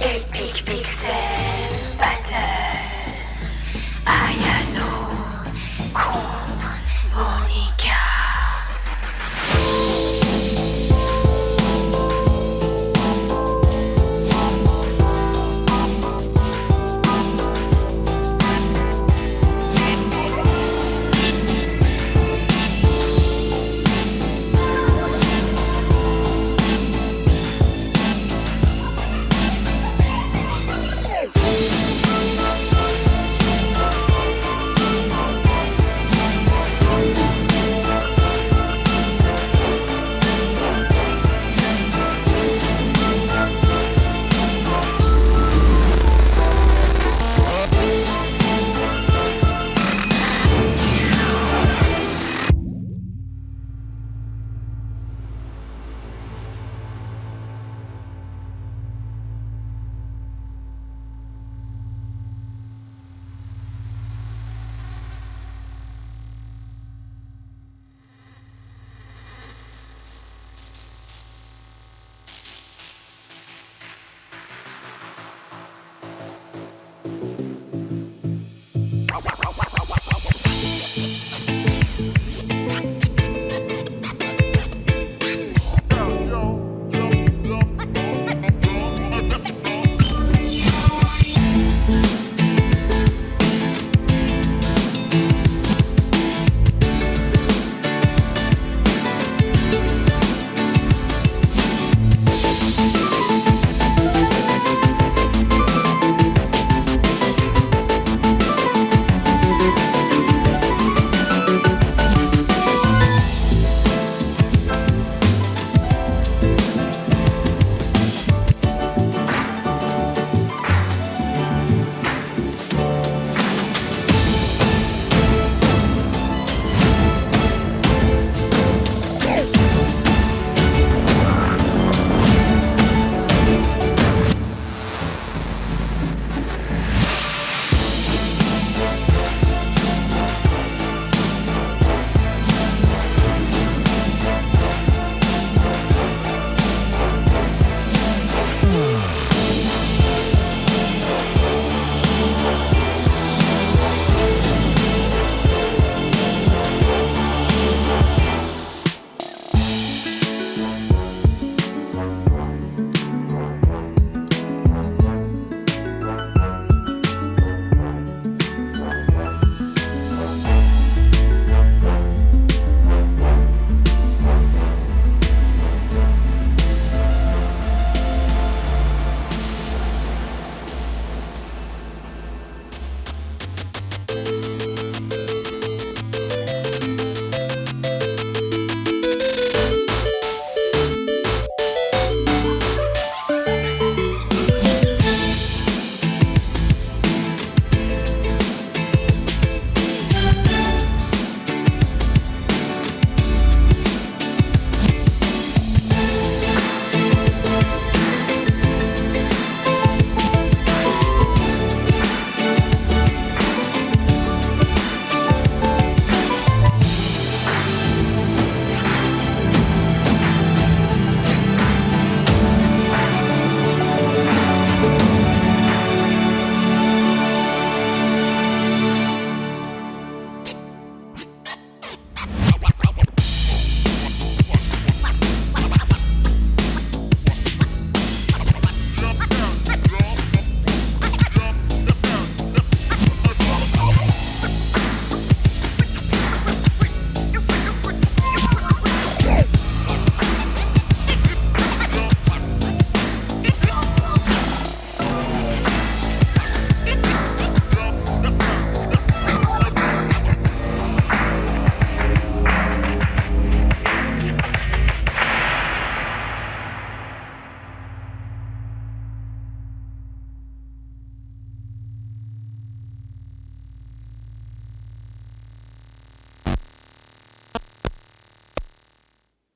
Epic Pixel.